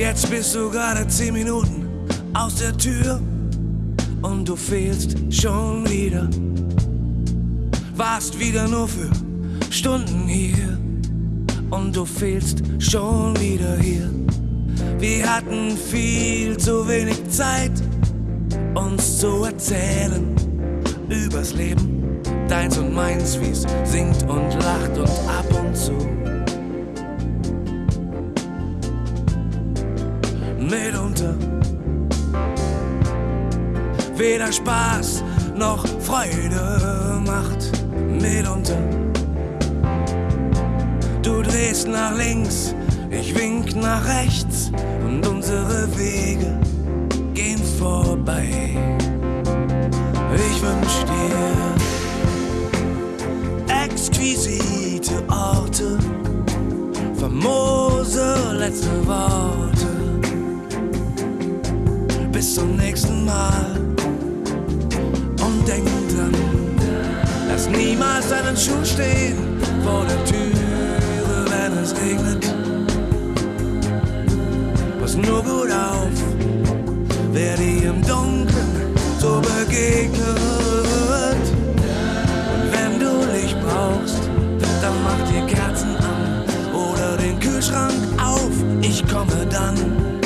Jetzt bist du gerade zehn Minuten aus der Tür und du fehlst schon wieder. Warst wieder nur für Stunden hier und du fehlst schon wieder hier. Wir hatten viel zu wenig Zeit, uns zu erzählen übers Leben, deins und meins, wie's singt und lacht und ab und zu. Mitunter weder Spaß noch Freude macht. Mitunter du drehst nach links, ich wink nach rechts und unsere Wege gehen vorbei. Ich wünsch dir exquisite Orte, famose letzte Worte. Zum nächsten Mal und denk dran, lass niemals deinen Schuh stehen vor der Türe, wenn es regnet. Pass nur gut auf, wer dir im Dunkeln so begegnet. Und wenn du Licht brauchst, dann mach dir Kerzen an oder den Kühlschrank auf, ich komme dann.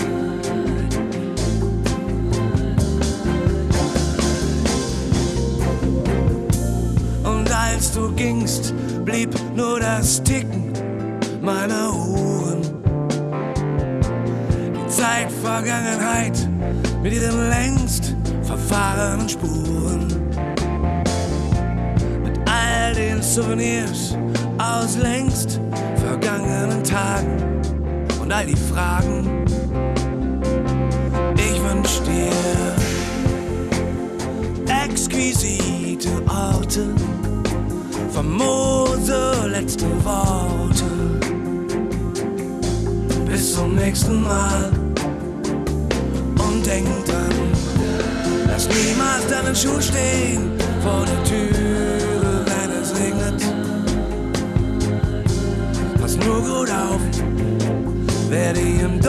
Als du gingst, blieb nur das Ticken meiner Uhren. Die Zeit Vergangenheit mit ihren längst verfahrenen Spuren. Mit all den Souvenirs aus längst vergangenen Tagen und all die Fragen. Ich wünsch dir exquisite Orte, famose letzte Worte. Bis zum nächsten Mal und denk dran, lass niemals deinen Schuh stehen vor der Türe, wenn es regnet. Pass nur gut auf, wer dir im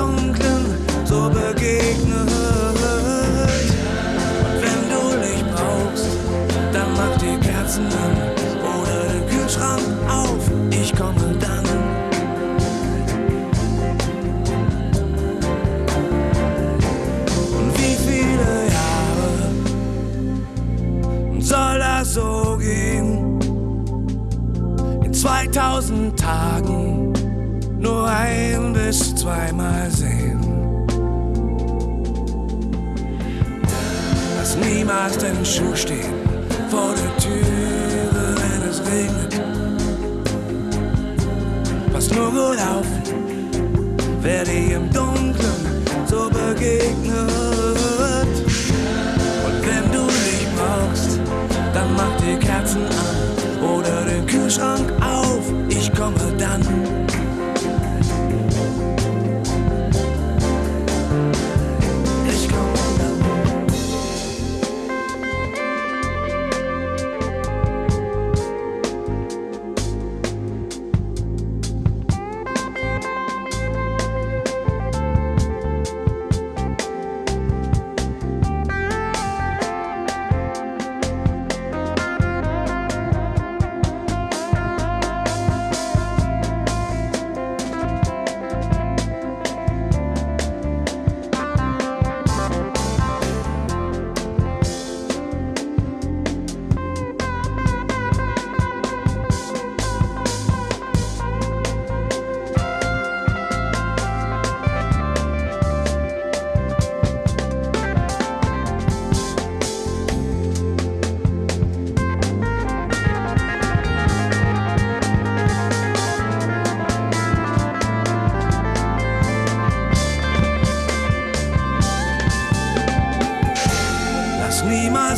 soll das so gehen? In 2000 Tagen nur ein bis zweimal sehen. Lass niemals deinen Schuh stehen vor der Türe, wenn es regnet. Pass nur gut auf, wer dir im Dunkeln Kühlschrank auf, ich komme dann.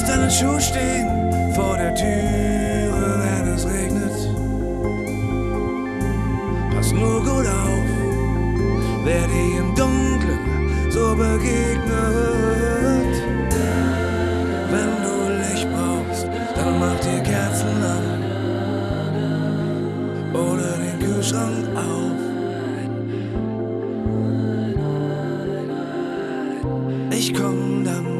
Deinen Schuh stehen vor der Türe, wenn es regnet. Pass nur gut auf, wer dir im Dunkeln so begegnet. Wenn du Licht brauchst, dann mach dir Kerzen an oder den Kühlschrank auf. ich komm dann